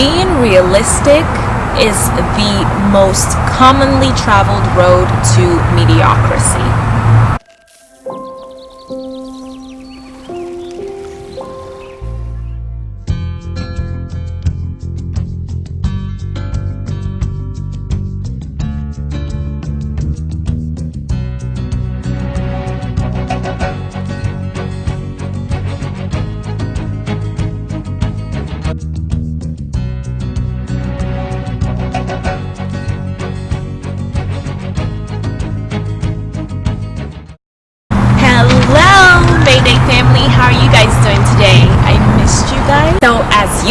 being realistic is the most commonly traveled road to mediocrity.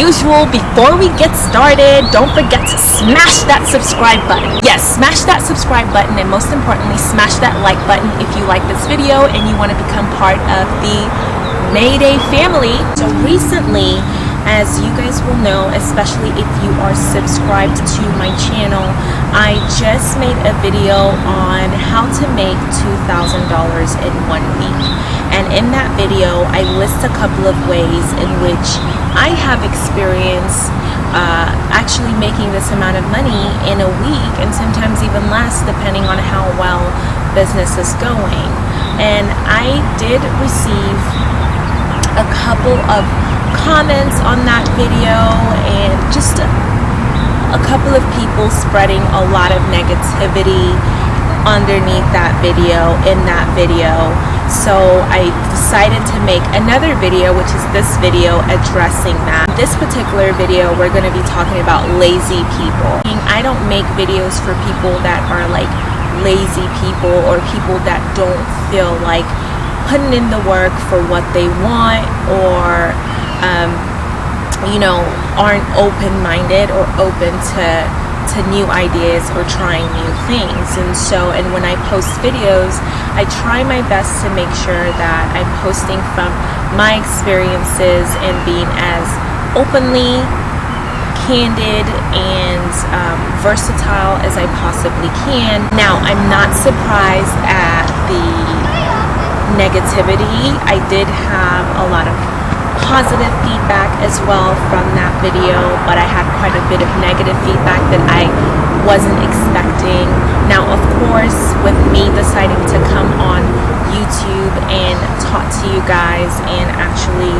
Usual, before we get started, don't forget to smash that subscribe button. Yes, smash that subscribe button, and most importantly, smash that like button if you like this video and you want to become part of the Mayday family. So, recently, as you guys will know, especially if you are subscribed to my channel, I just made a video on how to make $2,000 in one week. And in that video, I list a couple of ways in which I have experience uh, actually making this amount of money in a week and sometimes even less depending on how well business is going. And I did receive a couple of comments on that video and just a, a couple of people spreading a lot of negativity underneath that video in that video. So I decided to make another video which is this video addressing that. This particular video we're going to be talking about lazy people. I don't make videos for people that are like lazy people or people that don't feel like putting in the work for what they want or um, you know, aren't open-minded or open to to new ideas or trying new things. And so, and when I post videos, I try my best to make sure that I'm posting from my experiences and being as openly candid and um, versatile as I possibly can. Now, I'm not surprised at the negativity. I did have a lot of positive feedback as well from that video, but I had quite a bit of negative feedback that I wasn't expecting. Now, of course, with me deciding to come on YouTube and talk to you guys and actually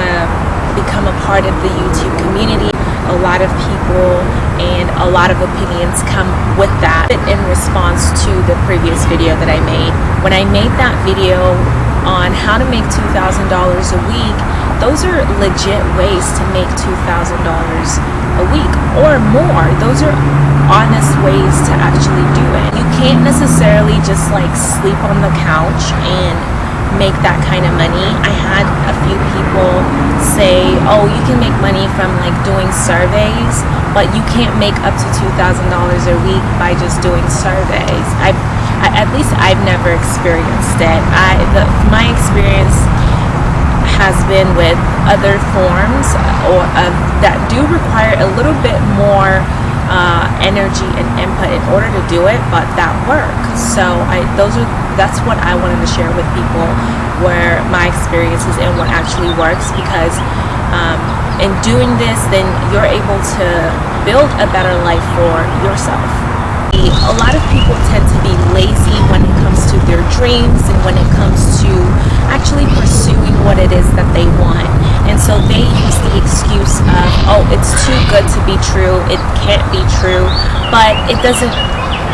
um, become a part of the YouTube community, a lot of people and a lot of opinions come with that in response to the previous video that I made. When I made that video on how to make $2,000 a week, those are legit ways to make $2,000 a week or more. Those are honest ways to actually do it. You can't necessarily just like sleep on the couch and make that kind of money. I had a few people say, oh, you can make money from like doing surveys, but you can't make up to $2,000 a week by just doing surveys. I've, I, at least I've never experienced it. I, the, my experience has been with other forms or uh, that do require a little bit more uh, energy and input in order to do it, but that work. So I, those are that's what I wanted to share with people, where my experiences and what actually works. Because um, in doing this, then you're able to build a better life for yourself. A lot of people tend to be lazy when it comes to their dreams and when it comes to actually pursuing what it is that they want. And so they use the excuse of, oh, it's too good to be true, it can't be true, but it doesn't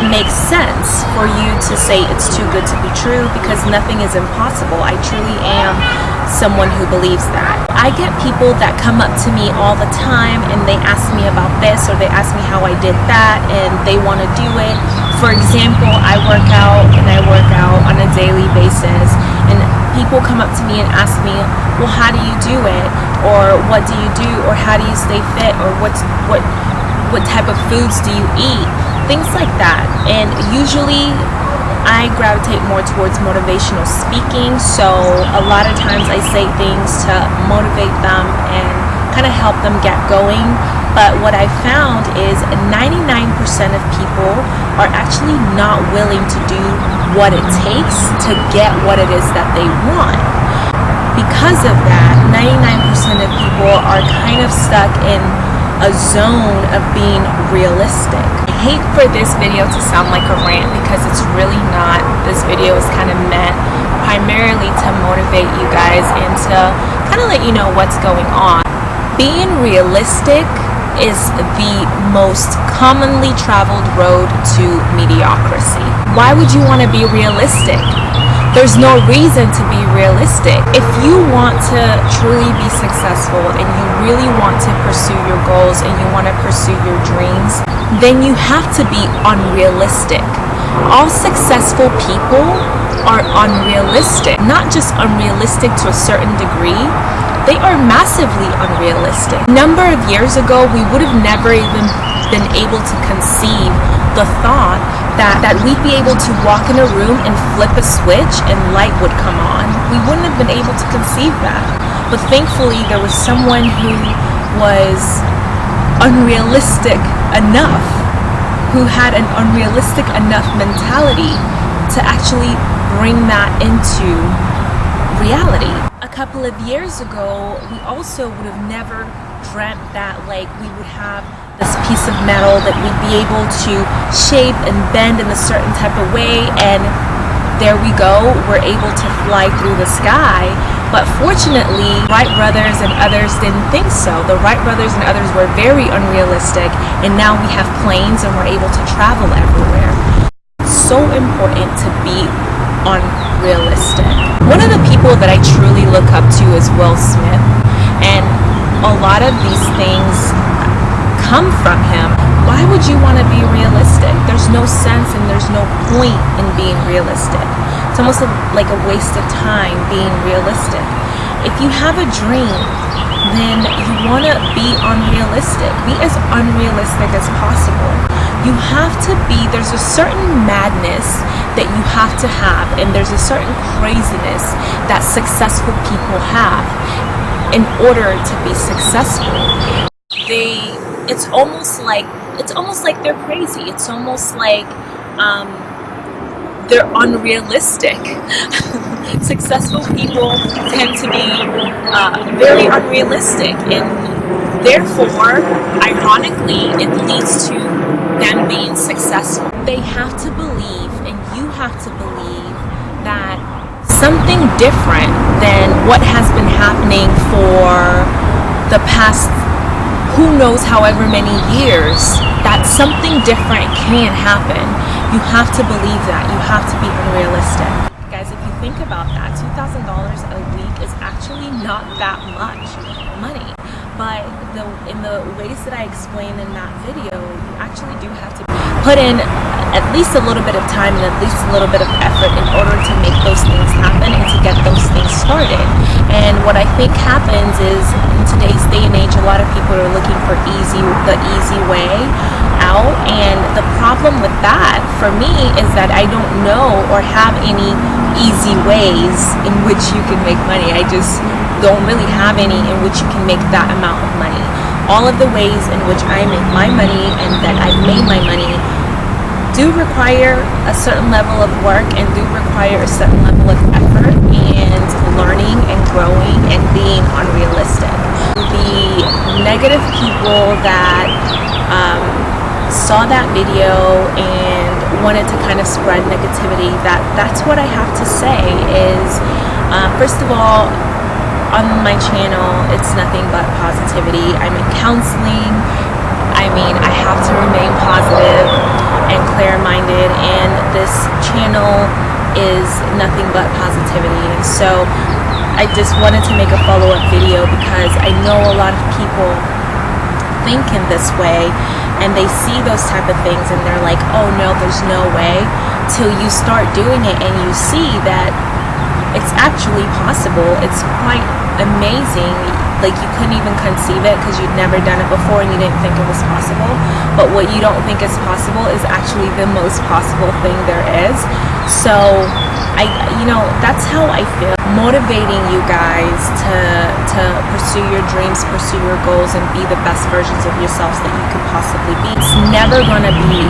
make sense for you to say it's too good to be true because nothing is impossible. I truly am someone who believes that. I get people that come up to me all the time and they ask me about this or they ask me how I did that and they want to do it. For example, I work out and I work out on a daily basis and people come up to me and ask me, well, how do you do it? Or what do you do? Or how do you stay fit? Or what's, what, what type of foods do you eat? Things like that. And usually I gravitate more towards motivational speaking. So a lot of times I say things to motivate them and kind of help them get going. But what I found is 99% of people are actually not willing to do what it takes to get what it is that they want. Because of that, 99% of people are kind of stuck in a zone of being realistic. Hate for this video to sound like a rant because it's really not. This video is kind of meant primarily to motivate you guys and to kind of let you know what's going on. Being realistic is the most commonly traveled road to mediocrity. Why would you want to be realistic? There's no reason to be realistic. If you want to truly be successful and you really want to pursue your goals and you want to pursue your dreams, then you have to be unrealistic. All successful people are unrealistic. Not just unrealistic to a certain degree, they are massively unrealistic. A number of years ago, we would have never even been able to conceive the thought that, that we'd be able to walk in a room and flip a switch and light would come on. We wouldn't have been able to conceive that. But thankfully, there was someone who was unrealistic enough, who had an unrealistic enough mentality to actually bring that into reality A couple of years ago, we also would have never dreamt that like we would have this piece of metal that we'd be able to shape and bend in a certain type of way and there we go, we're able to fly through the sky. But fortunately, Wright brothers and others didn't think so. The Wright brothers and others were very unrealistic and now we have planes and we're able to travel everywhere. so important to be unrealistic. One of the people that I truly look up to is Will Smith, and a lot of these things come from him. Why would you want to be realistic? There's no sense and there's no point in being realistic. It's almost like a waste of time being realistic. If you have a dream, then you want to be unrealistic. Be as unrealistic as possible. You have to be, there's a certain madness that you have to have, and there's a certain craziness that successful people have in order to be successful. They, it's almost like, it's almost like they're crazy. It's almost like, um, they're unrealistic. Successful people tend to be uh, very unrealistic and therefore, ironically, it leads to them being successful. They have to believe and you have to believe that something different than what has been happening for the past who knows however many years that something different can happen you have to believe that. You have to be unrealistic. Guys, if you think about that, $2,000 a week is actually not that much money. But the, in the ways that I explained in that video, you actually do have to put in at least a little bit of time and at least a little bit of effort in order to make those things happen and to get those things started. And what I think happens is in today's day and age, a lot of people are looking for easy, the easy way out. And the problem with that for me is that I don't know or have any easy ways in which you can make money. I just don't really have any in which you can make that amount of money. All of the ways in which I make my money and that I've made my money do require a certain level of work and do require a certain level of effort and learning and growing and being unrealistic. The negative people that um, saw that video and wanted to kind of spread negativity, that that's what I have to say is, uh, first of all, on my channel, it's nothing but positivity. I'm in counseling. I mean, I have to remain positive and clear-minded, and this channel is nothing but positivity. And so I just wanted to make a follow-up video because I know a lot of people think in this way and they see those type of things and they're like, oh no, there's no way, till you start doing it and you see that it's actually possible. It's quite amazing. Like you couldn't even conceive it because you'd never done it before and you didn't think it was possible. But what you don't think is possible is actually the most possible thing there is. So I, you know, that's how I feel. Motivating you guys to, to pursue your dreams, pursue your goals, and be the best versions of yourselves that you could possibly be. It's never gonna be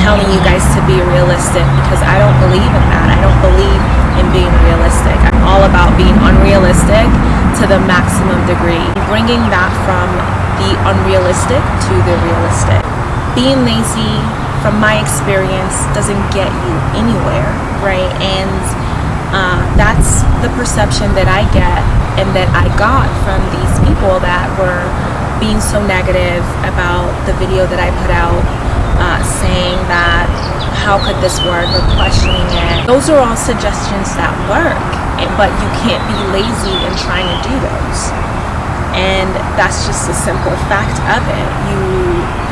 telling you guys to be realistic because I don't believe in that. I don't believe in being realistic. I'm all about being unrealistic to the maximum degree. Bringing that from the unrealistic to the realistic. Being lazy, from my experience, doesn't get you anywhere, right? And uh, that's the perception that I get and that I got from these people that were being so negative about the video that I put out, uh, saying that how could this work or questioning it. Those are all suggestions that work, but you can't be lazy in trying to do those. And that's just a simple fact of it. You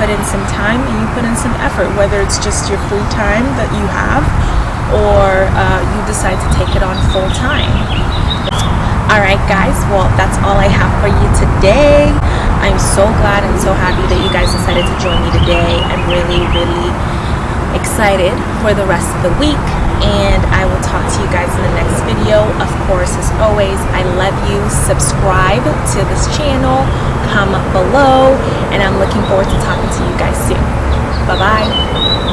put in some time and you put in some effort, whether it's just your free time that you have or uh, you decide to take it on full time. Alright guys, well that's all I have for you today. I'm so glad and so happy that you guys decided to join me today. I'm really, really excited for the rest of the week and I will talk to you guys in the next video. Of course, as always, I love you. Subscribe to this channel, comment below, and I'm looking forward to talking to you guys soon. Bye-bye.